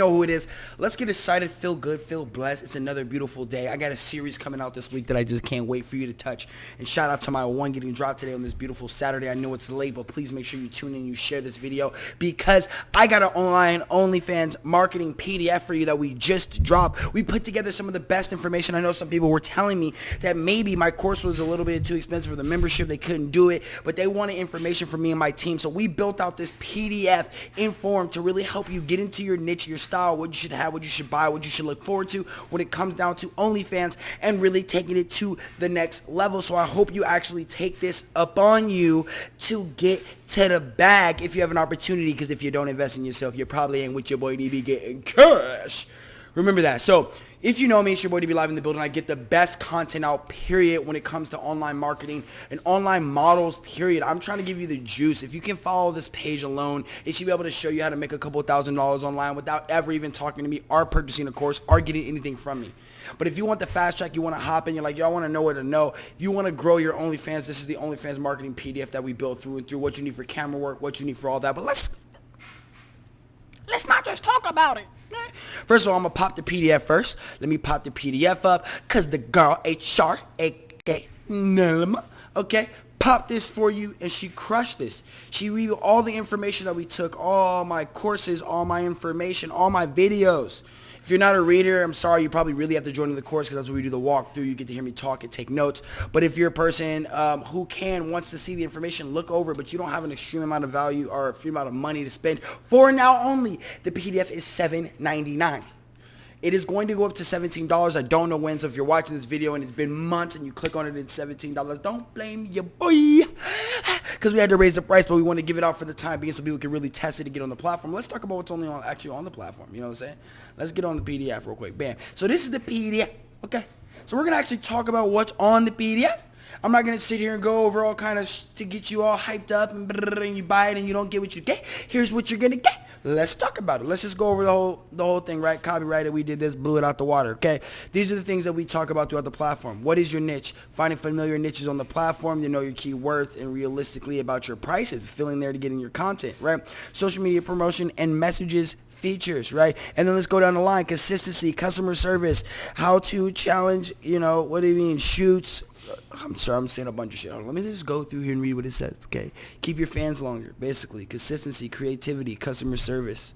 know who it is. Let's get excited, feel good, feel blessed. It's another beautiful day. I got a series coming out this week that I just can't wait for you to touch. And shout out to my one getting dropped today on this beautiful Saturday. I know it's late, but please make sure you tune in, you share this video because I got an online OnlyFans marketing PDF for you that we just dropped. We put together some of the best information. I know some people were telling me that maybe my course was a little bit too expensive for the membership. They couldn't do it, but they wanted information from me and my team. So we built out this PDF in form to really help you get into your niche, your style, what you should have, what you should buy, what you should look forward to when it comes down to OnlyFans and really taking it to the next level. So I hope you actually take this up on you to get to the bag if you have an opportunity because if you don't invest in yourself, you probably ain't with your boy DB getting cash. Remember that. So if you know me, it's your boy DB Live in the building. I get the best content out, period, when it comes to online marketing and online models, period. I'm trying to give you the juice. If you can follow this page alone, it should be able to show you how to make a couple thousand dollars online without ever even talking to me or purchasing a course or getting anything from me. But if you want the fast track, you want to hop in, you're like, yo, I want to know where to know. If you want to grow your OnlyFans, this is the OnlyFans marketing PDF that we built through and through what you need for camera work, what you need for all that. But let's let's not just talk about it. First of all, I'm to pop the PDF first. Let me pop the PDF up because the girl, HR, aka Nelma, okay, popped this for you and she crushed this. She reviewed all the information that we took, all my courses, all my information, all my videos. If you're not a reader, I'm sorry, you probably really have to join the course because that's where we do the walkthrough. You get to hear me talk and take notes. But if you're a person um, who can, wants to see the information, look over, but you don't have an extreme amount of value or a extreme amount of money to spend, for now only, the PDF is $7.99. It is going to go up to $17. I don't know when, so if you're watching this video and it's been months and you click on it, it's $17. Don't blame your boy. Because we had to raise the price, but we want to give it out for the time being so people can really test it and get on the platform. Let's talk about what's only on, actually on the platform. You know what I'm saying? Let's get on the PDF real quick. Bam. So this is the PDF. Okay. So we're going to actually talk about what's on the PDF. I'm not going to sit here and go over all kind of to get you all hyped up and, and you buy it and you don't get what you get. Here's what you're going to get. Let's talk about it. Let's just go over the whole the whole thing, right? Copyrighted. We did this, blew it out the water. Okay. These are the things that we talk about throughout the platform. What is your niche? Finding familiar niches on the platform. You know your key worth and realistically about your prices. Filling there to get in your content, right? Social media promotion and messages features, right? And then let's go down the line. Consistency, customer service, how to challenge, you know, what do you mean, shoots. I'm sorry, I'm saying a bunch of shit. Let me just go through here and read what it says, okay? Keep your fans longer, basically. Consistency, creativity, customer service.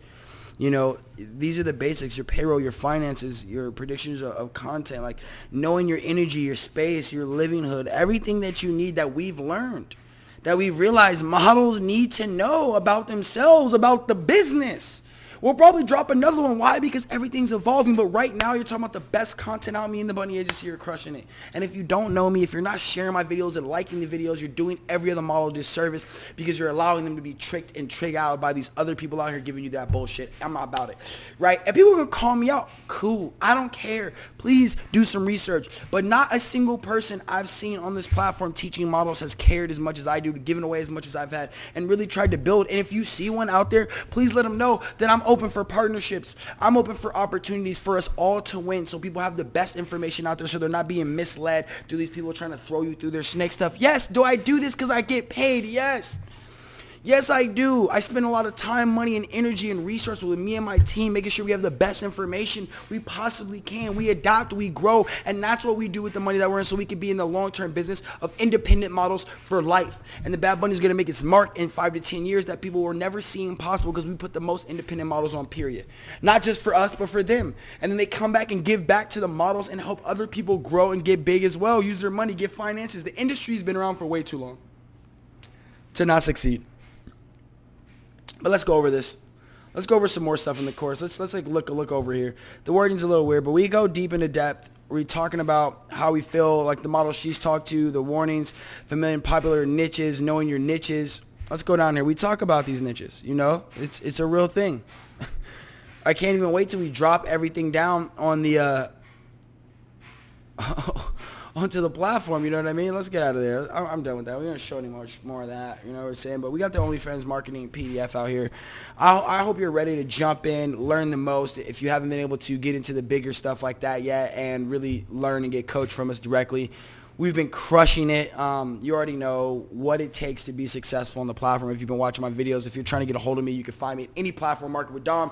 You know, these are the basics, your payroll, your finances, your predictions of, of content, like knowing your energy, your space, your livinghood, everything that you need that we've learned that we've realized models need to know about themselves, about the business. We'll probably drop another one. Why? Because everything's evolving. But right now, you're talking about the best content out. Me and the Bunny Agency are crushing it. And if you don't know me, if you're not sharing my videos and liking the videos, you're doing every other model disservice because you're allowing them to be tricked and tricked out by these other people out here giving you that bullshit. I'm not about it. Right? And people are to call me out. Cool. I don't care. Please do some research. But not a single person I've seen on this platform teaching models has cared as much as I do, given away as much as I've had, and really tried to build. And if you see one out there, please let them know that I'm open for partnerships. I'm open for opportunities for us all to win so people have the best information out there so they're not being misled through these people trying to throw you through their snake stuff. Yes, do I do this because I get paid? Yes. Yes, I do. I spend a lot of time, money, and energy and resources with me and my team, making sure we have the best information we possibly can. We adapt, we grow, and that's what we do with the money that we're in so we can be in the long-term business of independent models for life. And the Bad Bunny is going to make its mark in five to 10 years that people were never seeing possible because we put the most independent models on, period. Not just for us, but for them. And then they come back and give back to the models and help other people grow and get big as well, use their money, get finances. The industry's been around for way too long to not succeed. But let's go over this. Let's go over some more stuff in the course. Let's let's like look a look over here. The wording's a little weird, but we go deep into depth. We're talking about how we feel, like the model she's talked to, the warnings, familiar and popular niches, knowing your niches. Let's go down here. We talk about these niches. You know, it's it's a real thing. I can't even wait till we drop everything down on the uh, onto the platform. You know what I mean? Let's get out of there. I'm, I'm done with that. We don't show any much more of that. You know what I'm saying? But we got the OnlyFans marketing PDF out here. I, I hope you're ready to jump in, learn the most. If you haven't been able to get into the bigger stuff like that yet and really learn and get coached from us directly, We've been crushing it. Um, you already know what it takes to be successful on the platform. If you've been watching my videos, if you're trying to get a hold of me, you can find me at any platform, Market with Dom.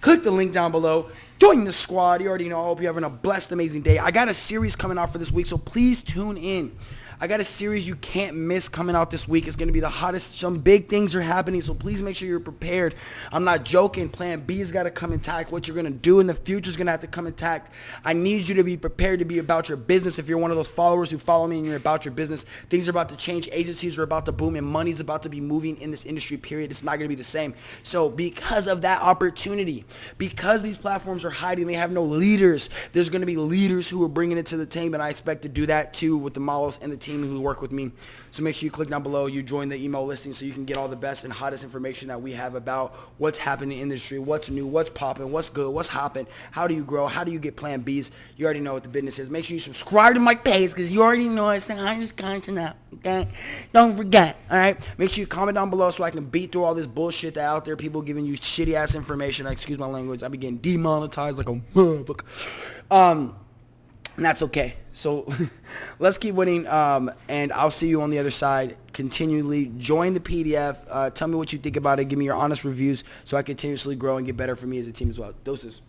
Click the link down below. Join the squad. You already know. I hope you're having a blessed, amazing day. I got a series coming out for this week, so please tune in. I got a series you can't miss coming out this week. It's going to be the hottest. Some big things are happening, so please make sure you're prepared. I'm not joking. Plan B has got to come intact. What you're going to do in the future is going to have to come intact. I need you to be prepared to be about your business. If you're one of those followers who follow me and you're about your business, things are about to change. Agencies are about to boom, and money's about to be moving in this industry, period. It's not going to be the same. So because of that opportunity, because these platforms are hiding, they have no leaders, there's going to be leaders who are bringing it to the team, and I expect to do that too with the models and the team who work with me. So make sure you click down below. You join the email listing so you can get all the best and hottest information that we have about what's happening in the industry, what's new, what's popping, what's good, what's hopping, how do you grow, how do you get plan Bs. You already know what the business is. Make sure you subscribe to my page because you already know it's the hottest content out. Okay? Don't forget. All right? Make sure you comment down below so I can beat through all this bullshit that out there. People giving you shitty ass information. Excuse my language. I be getting demonetized like a motherfucker. Um, and that's okay. So let's keep winning, um, and I'll see you on the other side. Continually join the PDF. Uh, tell me what you think about it. Give me your honest reviews so I continuously grow and get better for me as a team as well. Doses.